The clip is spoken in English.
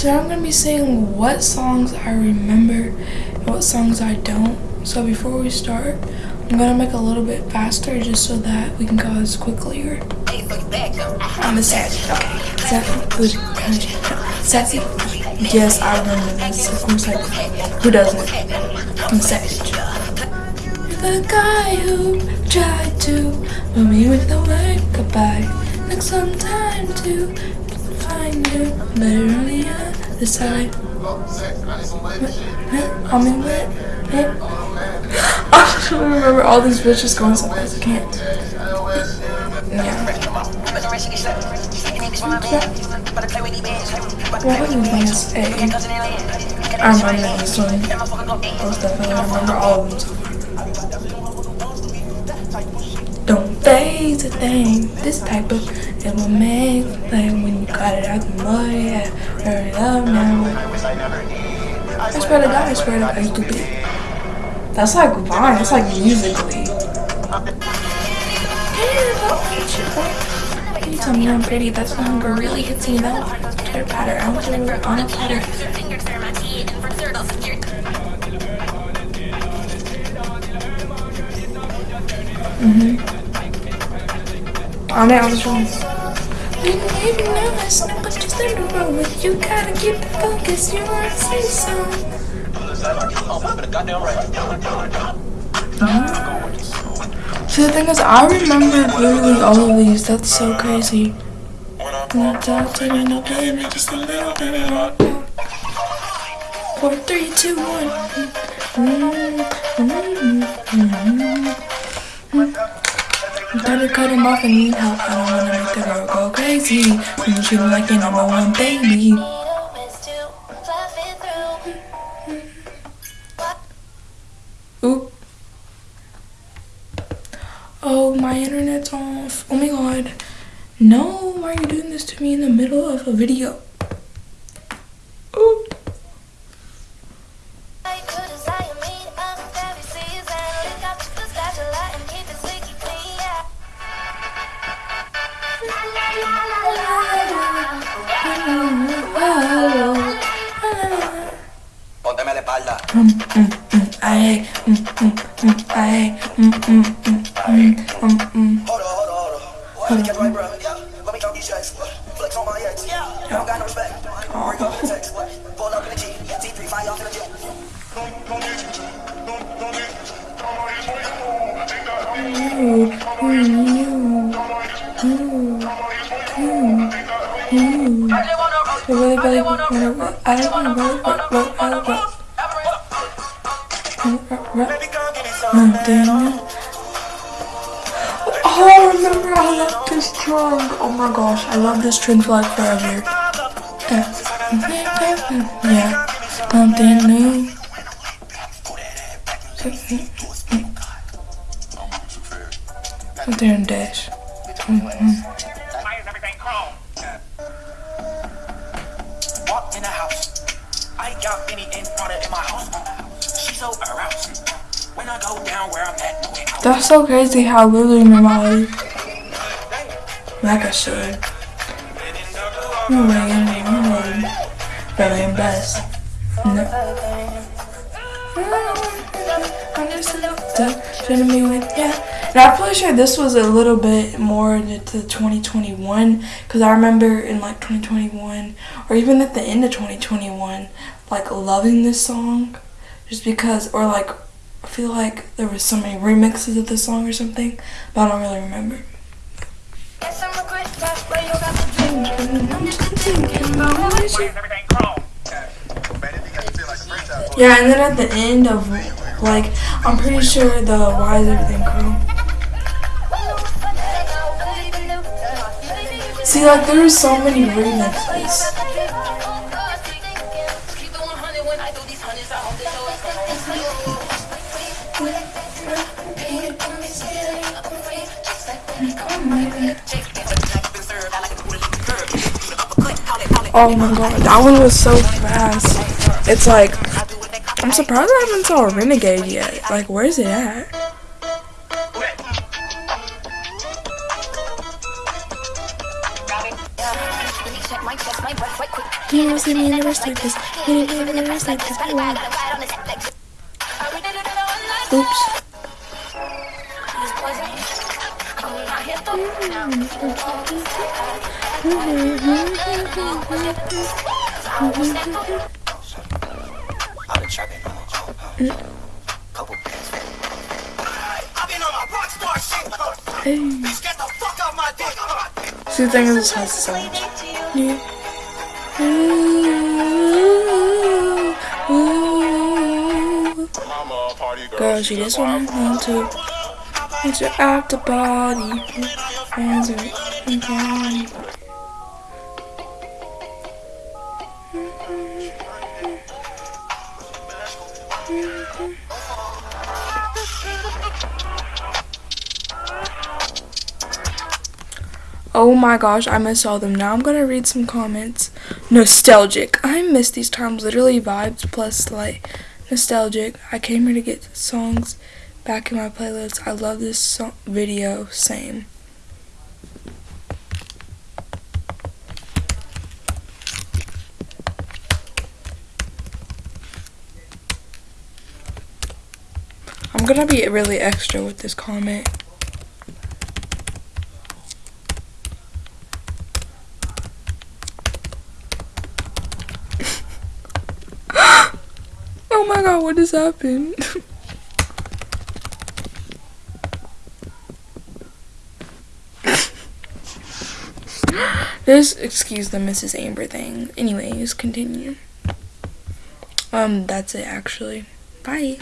today I'm gonna be saying what songs I remember and what songs I don't. So before we start, I'm gonna make a little bit faster just so that we can go as quickly. Or I'm a savage. Okay. Sassy. sassy. Yes, I remember this. Of course I do. Who doesn't? I'm a savage. The guy who tried to put me with the word goodbye. Took some time to find you, but on the other side. I mean, what? I just remember all these bitches going so fast. I can't. Yeah. What was Advanced A? I remember this one. Most definitely. I remember all of them. Don't phase a thing. This type of it will make thing when you got it out the mud. Yeah, hurry up now. I swear to God, I swear to God, you stupid. That's like Vine. That's like Musical.ly. Can you tell me I'm pretty. That song really hits me though. Pitter patter. I want to on a platter. I I not just in the road with you. Gotta keep the focus. You. See, the thing is, I remember literally all of these. That's so crazy. Four, three, two, one. Mm, mm, mm, Gotta cut him off and need help. I don't wanna make the girl go crazy. When you treat me like your number one baby. Oop. Oh, my internet's off. Oh my god. No, why are you doing this to me in the middle of a video? Espalda. Mm, mm, mm, ay, mm, mm, mm, ay, mm, mm, mm, mm, mm, mm. Hold on, hold on, hold on. What had to get right, bro? Let me count these checks. Flex on my ex. I don't got no respect. Break up in the text. Pull up in the G. T3, fire off in the jet. Ooh, ooh, ooh, ooh, ooh, ooh. I really, really wanna, I don't wanna really, really, really, really, Baby, come give me some. Oh, I remember I love this trend. Oh my gosh, I love this trend like forever. Yeah, something new. Something in dash. Chrome? Walk in house. I got Benny in my house. That's so crazy how remember all. Like I should. No way, no way. Am best. No. I'm just with yeah. And I'm pretty sure this was a little bit more into 2021 because I remember in like 2021 or even at the end of 2021 like loving this song just because or like I feel like there was so many remixes of this song or something but I don't really remember. Why is everything chrome? Yeah, and then at the end of like I'm pretty sure the why is everything chrome. See, like there so many remixes. Oh my god, that one was so fast. It's like, I'm surprised I haven't saw a Renegade yet. Like, where's it at? You never see me in the rest like this. You never see me in the rest like this. Oops. See, the thing is, this has so much. Yeah. Ooh, ooh. Mama, party girl. Girl, she just wanna want to. It's your after party. Friends are okay. Oh my gosh, I miss all them. Now I'm gonna read some comments. Nostalgic. I miss these times. Literally vibes plus like nostalgic. I came here to get songs back in my playlist. I love this song video. Same. I'm gonna be really extra with this comment. Oh my god, what just happened? Just excuse the Mrs. Amber thing. Anyways, continue. Um, that's it actually. Bye.